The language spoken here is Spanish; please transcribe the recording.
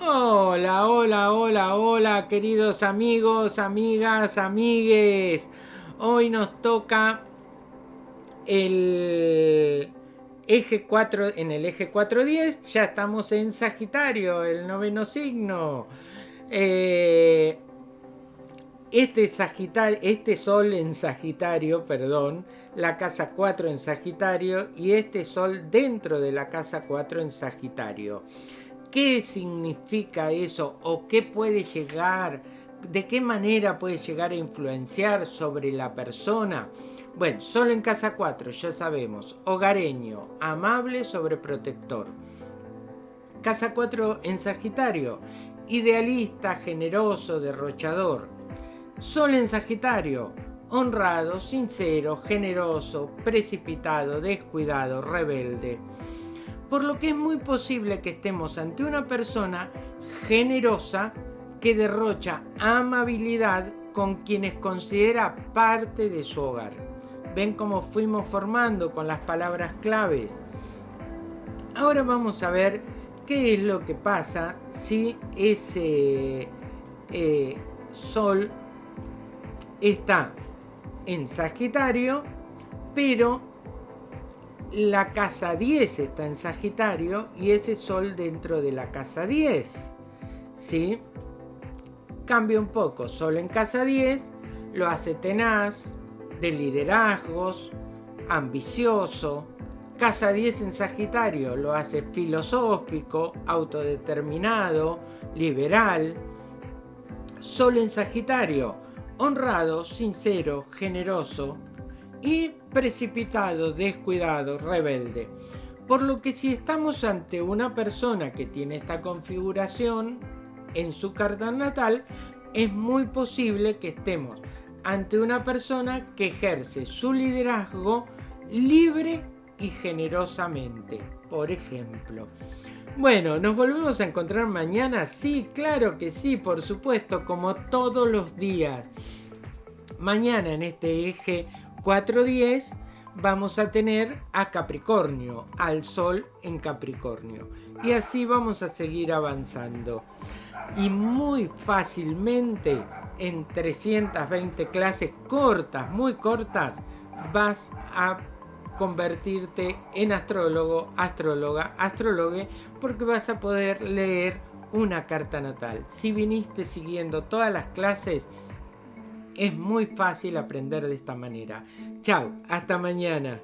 Hola, hola, hola, hola, queridos amigos, amigas, amigues. Hoy nos toca el eje 4, en el eje 410, ya estamos en Sagitario, el noveno signo. Eh, este, este Sol en Sagitario, perdón, la casa 4 en Sagitario y este Sol dentro de la casa 4 en Sagitario. ¿Qué significa eso o qué puede llegar, de qué manera puede llegar a influenciar sobre la persona? Bueno, solo en casa 4, ya sabemos, hogareño, amable, sobreprotector. Casa 4 en Sagitario, idealista, generoso, derrochador. Sol en Sagitario, honrado, sincero, generoso, precipitado, descuidado, rebelde por lo que es muy posible que estemos ante una persona generosa que derrocha amabilidad con quienes considera parte de su hogar. ¿Ven cómo fuimos formando con las palabras claves? Ahora vamos a ver qué es lo que pasa si ese eh, sol está en Sagitario, pero la casa 10 está en Sagitario y ese Sol dentro de la casa 10. ¿Sí? Cambia un poco. Sol en casa 10 lo hace tenaz, de liderazgos, ambicioso. Casa 10 en Sagitario lo hace filosófico, autodeterminado, liberal. Sol en Sagitario, honrado, sincero, generoso, y precipitado, descuidado, rebelde. Por lo que si estamos ante una persona que tiene esta configuración en su carta natal, es muy posible que estemos ante una persona que ejerce su liderazgo libre y generosamente, por ejemplo. Bueno, ¿nos volvemos a encontrar mañana? Sí, claro que sí, por supuesto, como todos los días. Mañana en este eje 4.10 vamos a tener a Capricornio, al Sol en Capricornio. Y así vamos a seguir avanzando. Y muy fácilmente, en 320 clases cortas, muy cortas, vas a convertirte en astrólogo, astróloga, astrólogue, porque vas a poder leer una carta natal. Si viniste siguiendo todas las clases, es muy fácil aprender de esta manera. Chao, hasta mañana.